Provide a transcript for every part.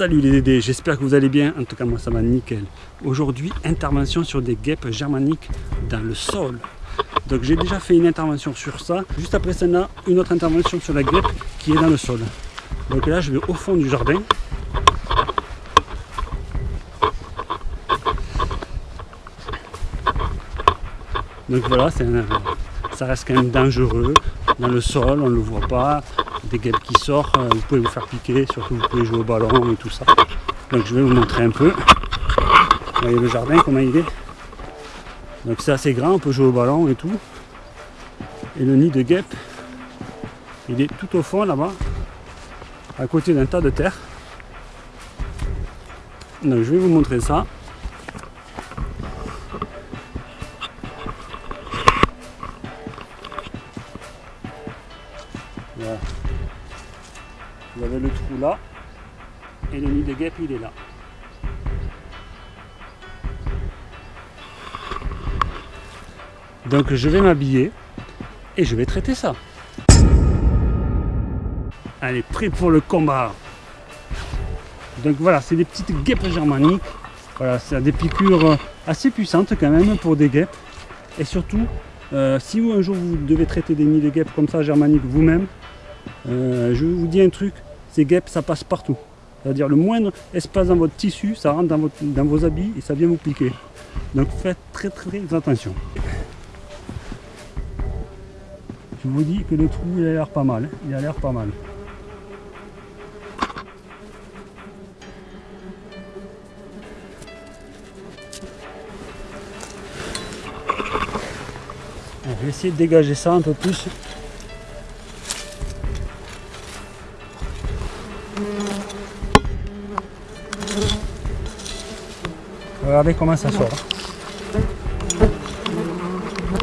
Salut les Dédés, j'espère que vous allez bien, en tout cas moi ça va nickel. Aujourd'hui, intervention sur des guêpes germaniques dans le sol. Donc j'ai déjà fait une intervention sur ça, juste après a une autre intervention sur la guêpe qui est dans le sol. Donc là je vais au fond du jardin. Donc voilà, ça reste quand même dangereux. Dans le sol, on ne le voit pas des guêpes qui sortent, euh, vous pouvez vous faire piquer, surtout vous pouvez jouer au ballon et tout ça. Donc je vais vous montrer un peu. Vous voyez le jardin, comment il est. Donc c'est assez grand, on peut jouer au ballon et tout. Et le nid de guêpe, il est tout au fond là-bas, à côté d'un tas de terre. Donc je vais vous montrer ça. Là, et le nid de guêpe il est là. Donc je vais m'habiller et je vais traiter ça. Allez, prêt pour le combat. Donc voilà, c'est des petites guêpes germaniques. Voilà, c'est des piqûres assez puissantes quand même pour des guêpes. Et surtout, euh, si vous un jour vous devez traiter des nids de guêpes comme ça germaniques vous-même, euh, je vous dis un truc, ces guêpes ça passe partout. C'est-à-dire le moindre espace dans votre tissu, ça rentre dans, dans vos habits et ça vient vous piquer. Donc faites très très attention. Je vous dis que le trou il a l'air pas mal, hein. il a l'air pas mal. Je vais essayer de dégager ça un peu plus. Regardez comment ça sort.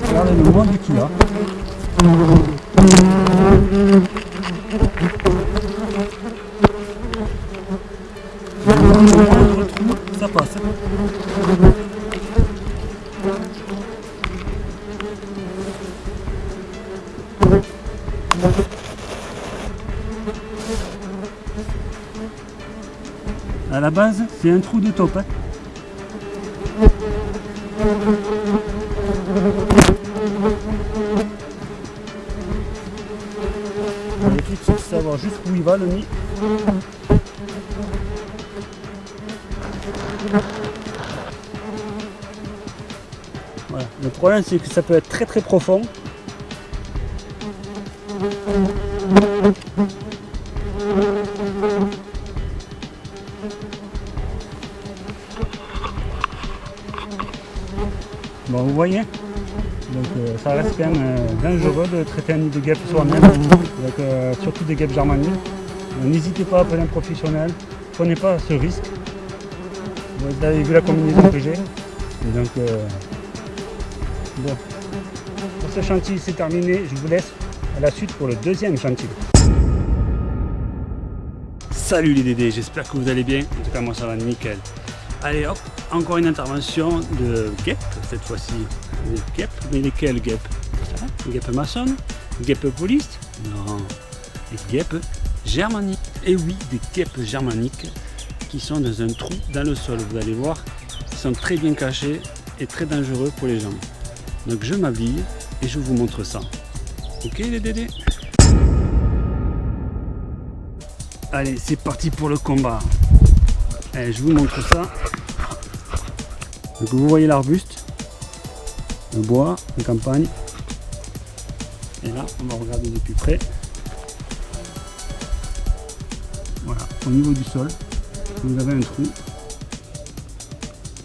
Regardez le monde qu'il a. Ça passe. À la base, c'est un trou de top. Hein. Truc c'est de savoir jusqu'où il va le nid. Voilà. Le problème c'est que ça peut être très très profond. Bon, vous voyez donc euh, ça reste quand même euh, dangereux de traiter un nid de guêpe soi-même, euh, surtout des guêpes germaniques. N'hésitez pas à appeler un professionnel, prenez pas ce risque. Vous avez vu la combinaison que j'ai. Donc bon. Pour ce chantier c'est terminé, je vous laisse à la suite pour le deuxième chantier. Salut les Dédés, j'espère que vous allez bien. En tout cas moi ça va nickel. Allez hop, encore une intervention de guêpes, cette fois-ci des guêpes, mais lesquelles guêpes hein? Guêpes maçonnes Guêpes polistes Non, des guêpes germaniques. Et oui, des guêpes germaniques qui sont dans un trou dans le sol, vous allez voir, ils sont très bien cachés et très dangereux pour les gens. Donc je m'habille et je vous montre ça. Ok les dédés? Allez, c'est parti pour le combat. Allez, je vous montre ça. Donc vous voyez l'arbuste, le bois, la campagne. Et là, on va regarder de plus près. Voilà, au niveau du sol, vous avez un trou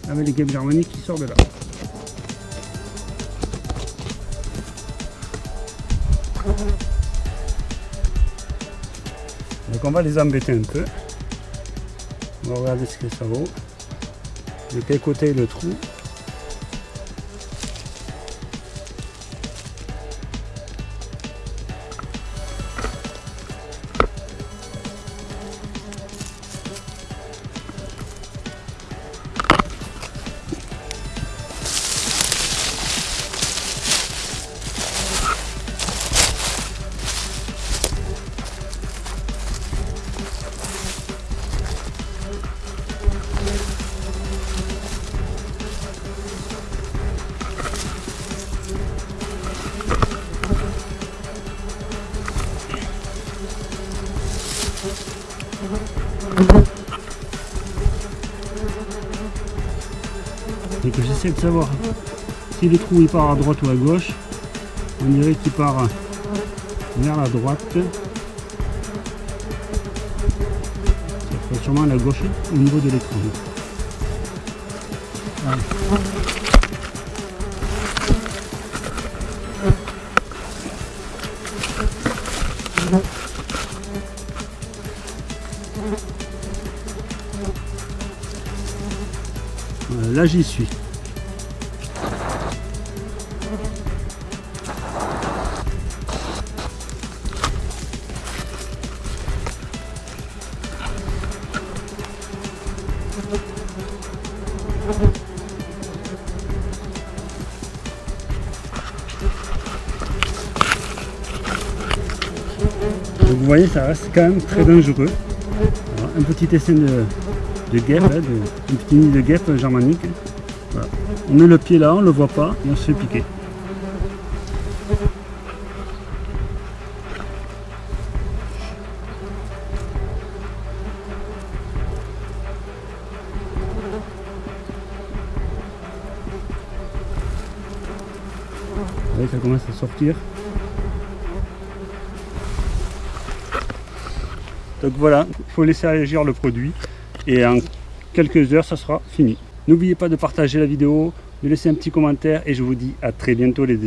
avec les guêpes germaniques qui sortent de là. Donc on va les embêter un peu. On va regarder ce que ça vaut. De quel côté le trou j'essaie de savoir si le trou il part à droite ou à gauche. On dirait qu'il part vers la droite. Ça sûrement à la gauche au niveau de l'écran. là j'y suis. Vous voyez, ça reste quand même très dangereux. un petit essai de, guêpe, hein, une petite nid de guêpe germanique. On met le pied là, on ne le voit pas et on se fait piquer. ça commence à sortir. Donc voilà, il faut laisser agir le produit et en quelques heures ça sera fini. N'oubliez pas de partager la vidéo, de laisser un petit commentaire et je vous dis à très bientôt les